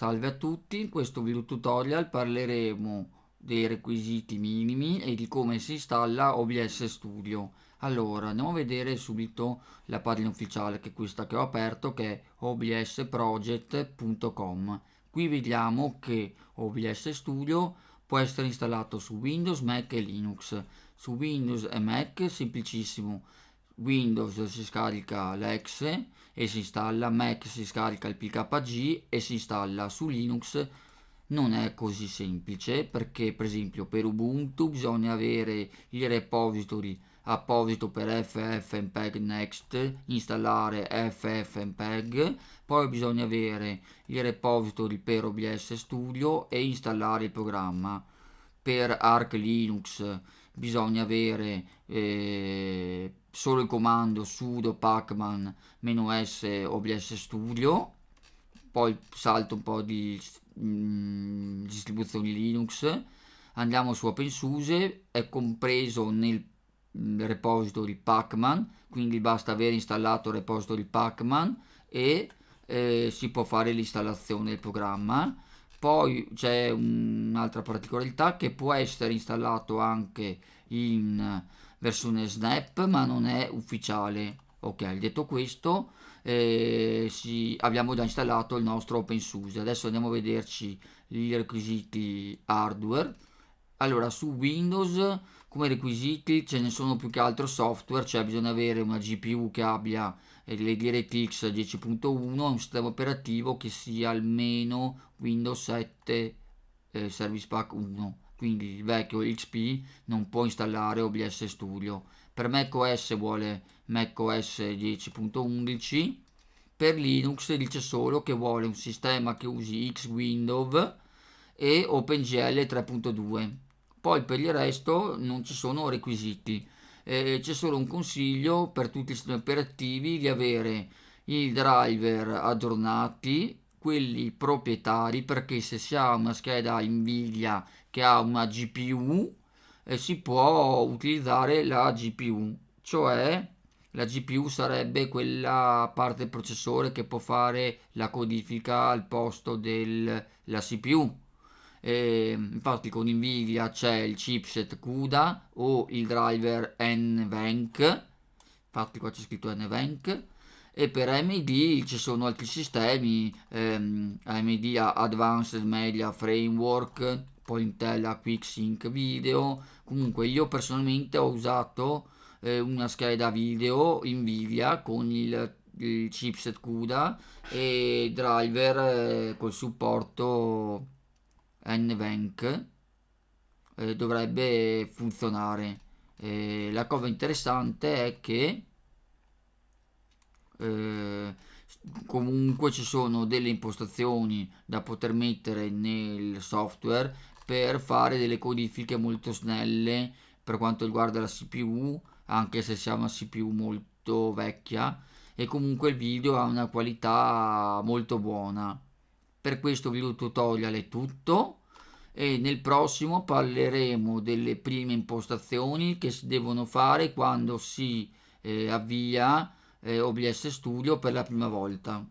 Salve a tutti, in questo video tutorial parleremo dei requisiti minimi e di come si installa OBS Studio. Allora, andiamo a vedere subito la pagina ufficiale che è questa che ho aperto che è obsproject.com. Qui vediamo che OBS Studio può essere installato su Windows, Mac e Linux. Su Windows e Mac semplicissimo Windows si scarica l'ex e si installa, Mac si scarica il PKG e si installa su Linux. Non è così semplice perché per esempio per Ubuntu bisogna avere il repository apposito per ffmpeg next installare ffmpeg poi bisogna avere il repository per OBS studio e installare il programma. Per Arch Linux bisogna avere eh, solo il comando sudo pacman -s obs studio poi salto un po' di mh, mm, distribuzioni linux andiamo su OpenSUSE è compreso nel mm, repository pacman quindi basta aver installato il repository pacman e eh, si può fare l'installazione del programma. Poi c'è un'altra particolarità che può essere installato anche in versione snap ma non è ufficiale. Ok detto questo eh, sì, abbiamo già installato il nostro OpenSUSE adesso andiamo a vederci i requisiti hardware. Allora su Windows come requisiti ce ne sono più che altro software. Cioè bisogna avere una GPU che abbia eh, le DirectX 10.1 un sistema operativo che sia almeno Windows 7 eh, Service Pack 1 quindi il vecchio XP non può installare OBS Studio. Per macOS vuole macOS 10.11, per Linux dice solo che vuole un sistema che usi Xwindow e OpenGL 3.2. Poi per il resto non ci sono requisiti. Eh, c'è solo un consiglio per tutti i sistemi operativi di avere i driver aggiornati quelli proprietari perché se si ha una scheda Nvidia che ha una GPU eh, si può utilizzare la GPU cioè la GPU sarebbe quella parte del processore che può fare la codifica al posto della CPU e infatti con Nvidia c'è il chipset CUDA o il driver NVENC infatti qua c'è scritto NVENC e per AMD ci sono altri sistemi ehm, AMD Advanced Media Framework poi Intel ha QuickSync Video. Comunque io personalmente ho usato eh, una scheda video Nvidia con il, il chipset CUDA e driver eh, col supporto NVENC eh, dovrebbe funzionare. La cosa interessante è che eh, comunque ci sono delle impostazioni da poter mettere nel software per fare delle codifiche molto snelle per quanto riguarda la CPU anche se sia una CPU molto vecchia. E comunque il video ha una qualità molto buona. Per questo video tutorial è tutto. E nel prossimo parleremo delle prime impostazioni che si devono fare quando si eh, avvia eh, OBS Studio per la prima volta.